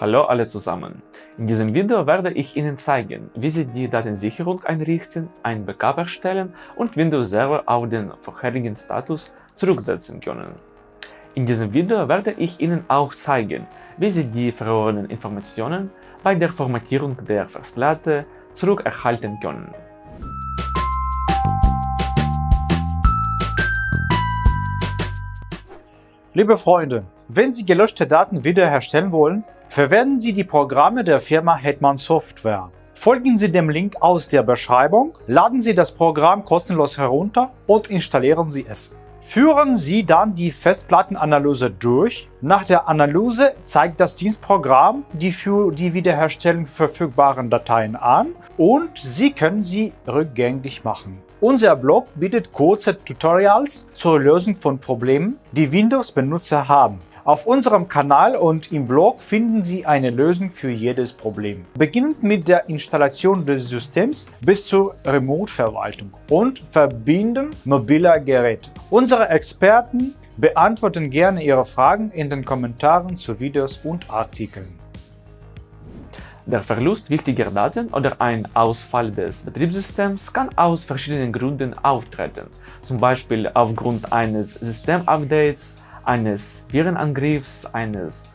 Hallo alle zusammen! In diesem Video werde ich Ihnen zeigen, wie Sie die Datensicherung einrichten, ein Backup erstellen und Windows Server auf den vorherigen Status zurücksetzen können. In diesem Video werde ich Ihnen auch zeigen, wie Sie die verlorenen Informationen bei der Formatierung der Festplatte zurückerhalten können. Liebe Freunde, wenn Sie gelöschte Daten wiederherstellen wollen, Verwenden Sie die Programme der Firma Hetman Software. Folgen Sie dem Link aus der Beschreibung, laden Sie das Programm kostenlos herunter und installieren Sie es. Führen Sie dann die Festplattenanalyse durch. Nach der Analyse zeigt das Dienstprogramm die für die Wiederherstellung verfügbaren Dateien an und Sie können sie rückgängig machen. Unser Blog bietet kurze Tutorials zur Lösung von Problemen, die Windows-Benutzer haben. Auf unserem Kanal und im Blog finden Sie eine Lösung für jedes Problem. Beginnend mit der Installation des Systems bis zur Remote-Verwaltung und Verbinden mobiler Geräte. Unsere Experten beantworten gerne Ihre Fragen in den Kommentaren zu Videos und Artikeln. Der Verlust wichtiger Daten oder ein Ausfall des Betriebssystems kann aus verschiedenen Gründen auftreten, zum Beispiel aufgrund eines Systemupdates, eines Virenangriffs, eines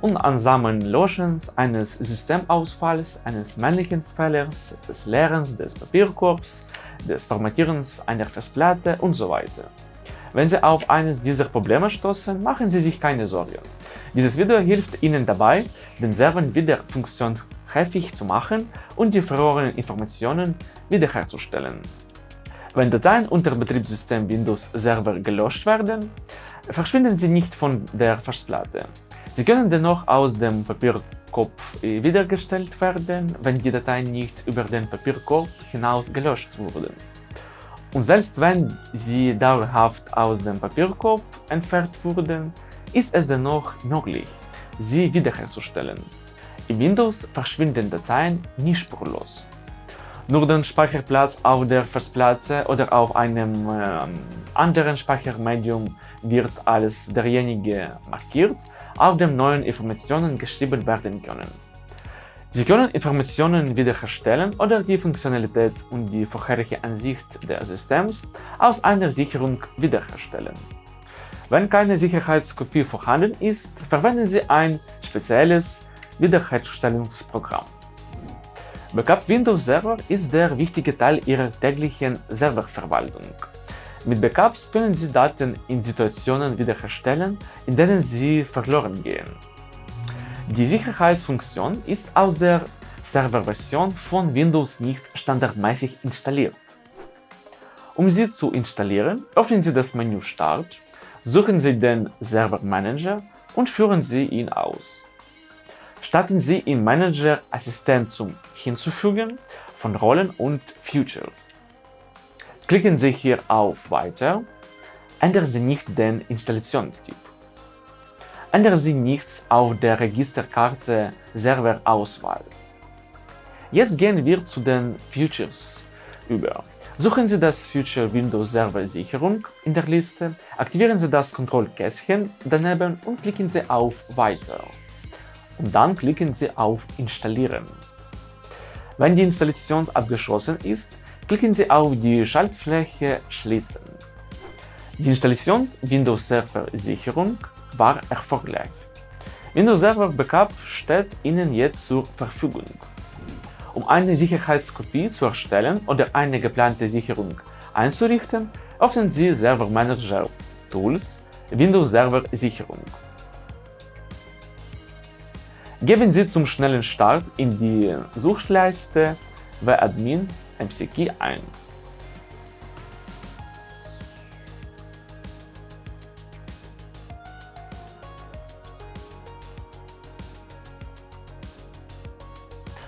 unansamen Löschens, eines Systemausfalls, eines männlichen Fehlers, des Leerens des Papierkorbs, des Formatierens einer Festplatte und so weiter. Wenn Sie auf eines dieser Probleme stoßen, machen Sie sich keine Sorgen. Dieses Video hilft Ihnen dabei, den Server wieder funktionshäfig zu machen und die verlorenen Informationen wiederherzustellen. Wenn Dateien unter Betriebssystem Windows Server gelöscht werden, verschwinden sie nicht von der Festplatte. Sie können dennoch aus dem Papierkorb wiedergestellt werden, wenn die Dateien nicht über den Papierkorb hinaus gelöscht wurden. Und selbst wenn sie dauerhaft aus dem Papierkorb entfernt wurden, ist es dennoch möglich, sie wiederherzustellen. In Windows verschwinden Dateien nicht spurlos. Nur den Speicherplatz auf der Festplatte oder auf einem äh, anderen Speichermedium wird als derjenige markiert, auf dem neuen Informationen geschrieben werden können. Sie können Informationen wiederherstellen oder die Funktionalität und die vorherige Ansicht des Systems aus einer Sicherung wiederherstellen. Wenn keine Sicherheitskopie vorhanden ist, verwenden Sie ein spezielles Wiederherstellungsprogramm. Backup Windows Server ist der wichtige Teil Ihrer täglichen Serververwaltung. Mit Backups können Sie Daten in Situationen wiederherstellen, in denen sie verloren gehen. Die Sicherheitsfunktion ist aus der Serverversion von Windows nicht standardmäßig installiert. Um sie zu installieren, öffnen Sie das Menü Start, suchen Sie den Server Manager und führen Sie ihn aus. Starten Sie im Manager Assistent zum Hinzufügen von Rollen und Future. Klicken Sie hier auf Weiter, ändern Sie nicht den Installationstyp. Ändern Sie nichts auf der Registerkarte Serverauswahl. Jetzt gehen wir zu den Features über. Suchen Sie das Feature Windows Server Sicherung in der Liste, aktivieren Sie das Kontrollkästchen daneben und klicken Sie auf Weiter dann klicken Sie auf Installieren. Wenn die Installation abgeschlossen ist, klicken Sie auf die Schaltfläche Schließen. Die Installation Windows Server Sicherung war erfolgreich. Windows Server Backup steht Ihnen jetzt zur Verfügung. Um eine Sicherheitskopie zu erstellen oder eine geplante Sicherung einzurichten, öffnen Sie Server Manager Tools Windows Server Sicherung. Geben Sie zum schnellen Start in die Suchleiste admin MCKey ein.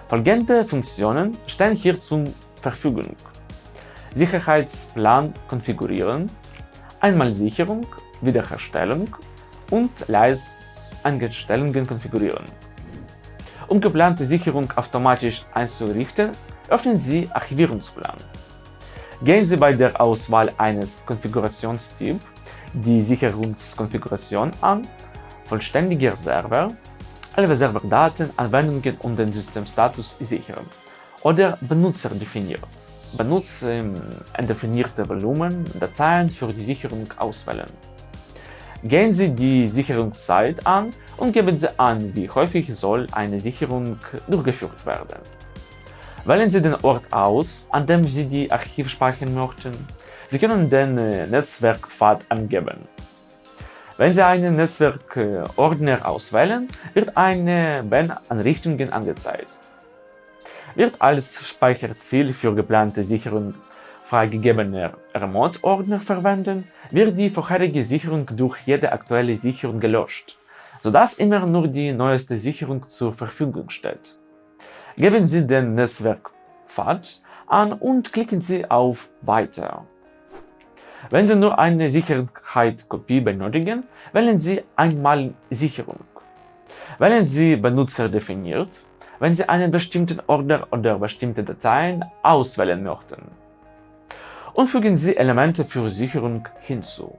Folgende Funktionen stehen hier zur Verfügung. Sicherheitsplan konfigurieren, Einmalsicherung, Wiederherstellung und Leis-Einstellungen konfigurieren. Um geplante Sicherung automatisch einzurichten, öffnen Sie Archivierungsplan. Gehen Sie bei der Auswahl eines Konfigurationstyps die Sicherungskonfiguration an, vollständiger Server, alle Serverdaten, Anwendungen und den Systemstatus sichern oder Benutzer definiert. Benutzer ähm, definierte Volumen Dateien für die Sicherung auswählen. Gehen Sie die Sicherungszeit an und geben Sie an, wie häufig soll eine Sicherung durchgeführt werden. Wählen Sie den Ort aus, an dem Sie die Archive speichern möchten. Sie können den äh, Netzwerkpfad angeben. Wenn Sie einen Netzwerkordner auswählen, wird eine Ben-Anrichtungen angezeigt. Wird als Speicherziel für geplante Sicherung freigegebener Remote-Ordner verwenden, wird die vorherige Sicherung durch jede aktuelle Sicherung gelöscht, sodass immer nur die neueste Sicherung zur Verfügung steht. Geben Sie den Netzwerkpfad an und klicken Sie auf Weiter. Wenn Sie nur eine Sicherheitskopie benötigen, wählen Sie einmal Sicherung. Wählen Sie Benutzer definiert, wenn Sie einen bestimmten Ordner oder bestimmte Dateien auswählen möchten. Und fügen Sie Elemente für Sicherung hinzu.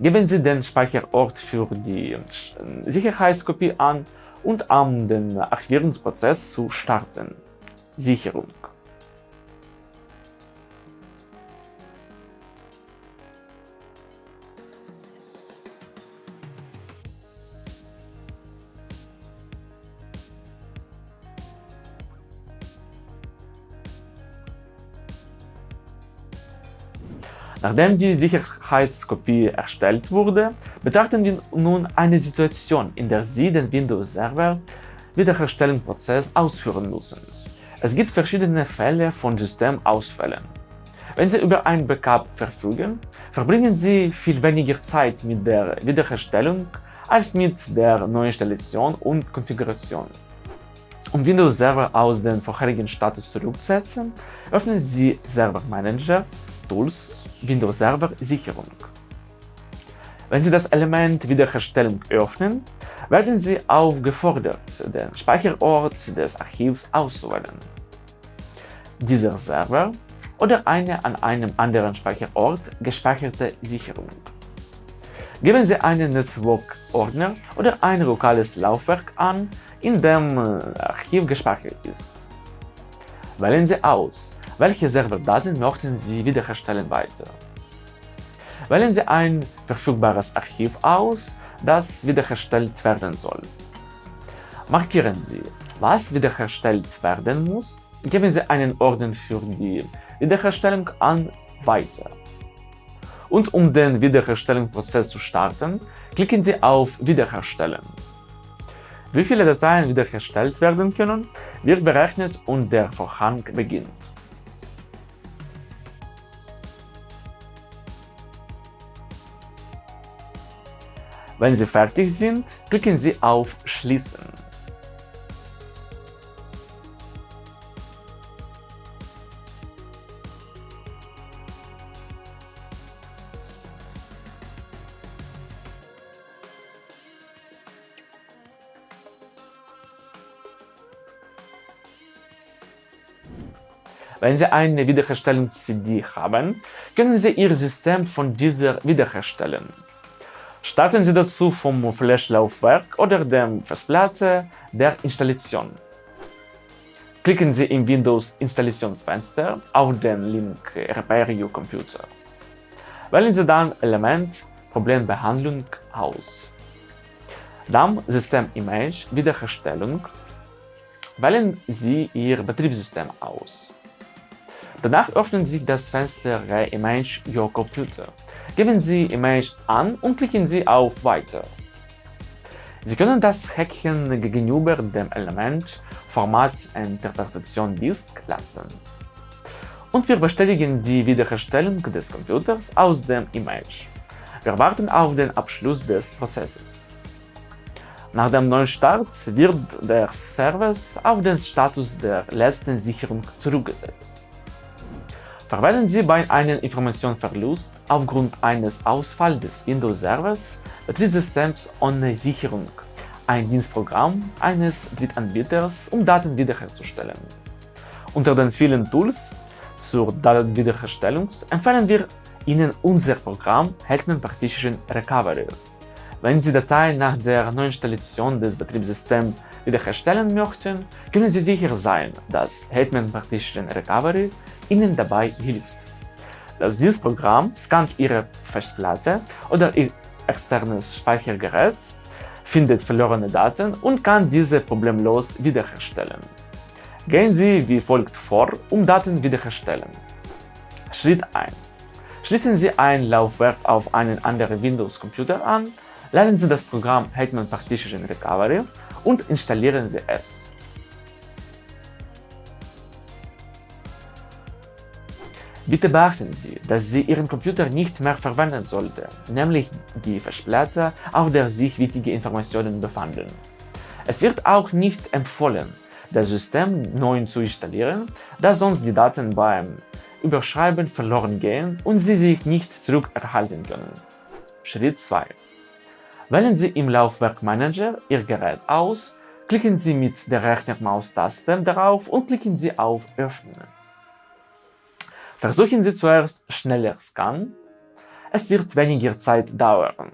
Geben Sie den Speicherort für die Sicherheitskopie an und um den Archivierungsprozess zu starten. Sicherung. Nachdem die Sicherheitskopie erstellt wurde, betrachten wir nun eine Situation, in der Sie den Windows-Server Wiederherstellungsprozess ausführen müssen. Es gibt verschiedene Fälle von Systemausfällen. Wenn Sie über ein Backup verfügen, verbringen Sie viel weniger Zeit mit der Wiederherstellung als mit der Neuinstallation und Konfiguration. Um Windows Server aus dem vorherigen Status zurückzusetzen, öffnen Sie Server Manager, Tools Windows Server Sicherung. Wenn Sie das Element Wiederherstellung öffnen, werden Sie aufgefordert, den Speicherort des Archivs auszuwählen. Dieser Server oder eine an einem anderen Speicherort gespeicherte Sicherung. Geben Sie einen Netzwerkordner oder ein lokales Laufwerk an, in dem äh, Archiv gespeichert ist. Wählen Sie aus, welche Serverdaten möchten Sie wiederherstellen weiter? Wählen Sie ein verfügbares Archiv aus, das wiederhergestellt werden soll. Markieren Sie, was wiederhergestellt werden muss, geben Sie einen Orden für die Wiederherstellung an Weiter. Und um den Wiederherstellungsprozess zu starten, klicken Sie auf Wiederherstellen. Wie viele Dateien wiederhergestellt werden können, wird berechnet und der Vorhang beginnt. Wenn Sie fertig sind, klicken Sie auf Schließen. Wenn Sie eine Wiederherstellungs-CD haben, können Sie Ihr System von dieser wiederherstellen. Starten Sie dazu vom Flash-Laufwerk oder der Festplatte der Installation. Klicken Sie im Windows-Installationsfenster auf den Link Repair Your Computer. Wählen Sie dann Element Problembehandlung aus. Dann System Image Wiederherstellung. Wählen Sie Ihr Betriebssystem aus. Danach öffnen Sie das Fenster Re-Image Your Computer. Geben Sie Image an und klicken Sie auf Weiter. Sie können das Häkchen gegenüber dem Element Format Interpretation Disk lassen. Und wir bestätigen die Wiederherstellung des Computers aus dem Image. Wir warten auf den Abschluss des Prozesses. Nach dem Neustart wird der Service auf den Status der letzten Sicherung zurückgesetzt. Verwenden Sie bei einem Informationsverlust aufgrund eines Ausfalls des Windows-Servers Betriebssystems ohne Sicherung ein Dienstprogramm eines Drittanbieters, um Daten wiederherzustellen. Unter den vielen Tools zur Datenwiederherstellung empfehlen wir Ihnen unser Programm Hetman Partition Recovery. Wenn Sie Dateien nach der Neuinstallation des Betriebssystems wiederherstellen möchten, können Sie sicher sein, dass Hetman Partition Recovery Ihnen dabei hilft. Das Dienstprogramm scannt Ihre Festplatte oder Ihr externes Speichergerät, findet verlorene Daten und kann diese problemlos wiederherstellen. Gehen Sie wie folgt vor, um Daten wiederherstellen. Schritt 1. Schließen Sie ein Laufwerk auf einen anderen Windows-Computer an, laden Sie das Programm Hetman Partition Recovery und installieren Sie es. Bitte beachten Sie, dass Sie Ihren Computer nicht mehr verwenden sollten, nämlich die Festplatte, auf der sich wichtige Informationen befanden. Es wird auch nicht empfohlen, das System neu zu installieren, da sonst die Daten beim Überschreiben verloren gehen und Sie sich nicht zurückerhalten können. Schritt 2. Wählen Sie im Laufwerkmanager Ihr Gerät aus, klicken Sie mit der rechten Maustaste darauf und klicken Sie auf Öffnen. Versuchen Sie zuerst schneller Scan. Es wird weniger Zeit dauern.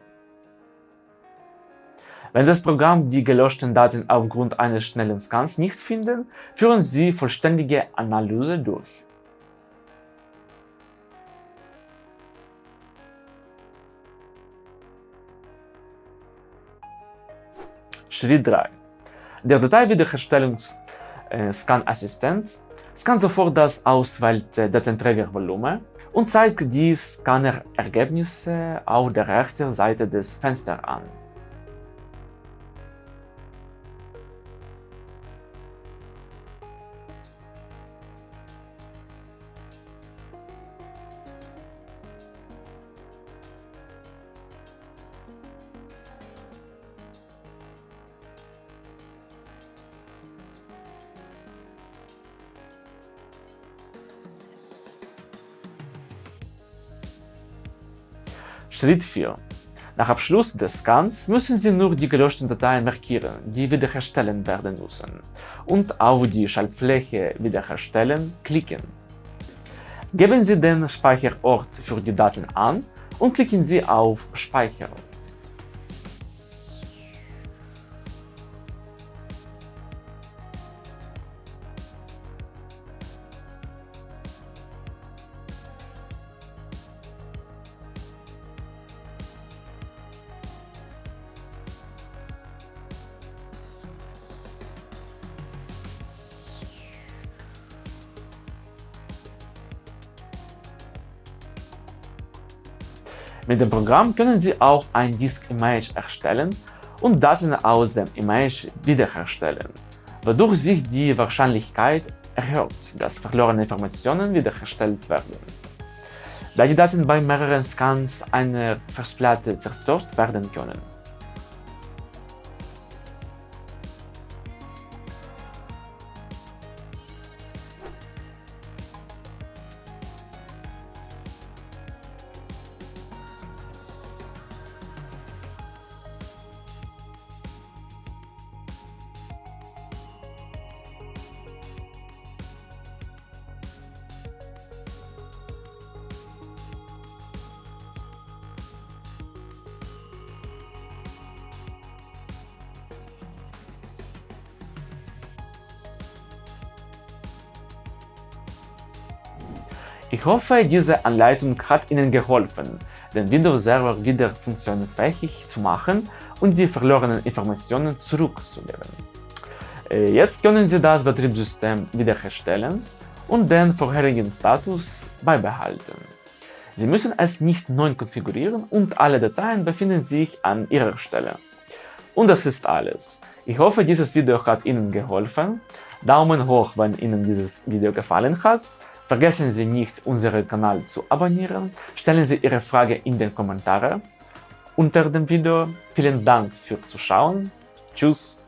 Wenn das Programm die gelöschten Daten aufgrund eines schnellen Scans nicht findet, führen Sie vollständige Analyse durch. Schritt 3. Der Dateiwiederherstellungs-Scan-Assistent äh, scannt sofort das auswählte Datenträgervolumen und zeigt die Scanner-Ergebnisse auf der rechten Seite des Fensters an. Schritt 4. Nach Abschluss des Scans müssen Sie nur die gelöschten Dateien markieren, die wiederherstellen werden müssen, und auf die Schaltfläche Wiederherstellen klicken. Geben Sie den Speicherort für die Daten an und klicken Sie auf Speichern. Mit dem Programm können Sie auch ein Disk-Image erstellen und Daten aus dem Image wiederherstellen, wodurch sich die Wahrscheinlichkeit erhöht, dass verlorene Informationen wiederhergestellt werden. Da die Daten bei mehreren Scans einer Festplatte zerstört werden können. Ich hoffe, diese Anleitung hat Ihnen geholfen, den Windows-Server wieder funktionsfähig zu machen und die verlorenen Informationen zurückzugeben. Äh, jetzt können Sie das Betriebssystem wiederherstellen und den vorherigen Status beibehalten. Sie müssen es nicht neu konfigurieren und alle Dateien befinden sich an ihrer Stelle. Und das ist alles. Ich hoffe, dieses Video hat Ihnen geholfen. Daumen hoch, wenn Ihnen dieses Video gefallen hat. Vergessen Sie nicht, unseren Kanal zu abonnieren. Stellen Sie Ihre Frage in den Kommentaren unter dem Video. Vielen Dank fürs Zuschauen. Tschüss.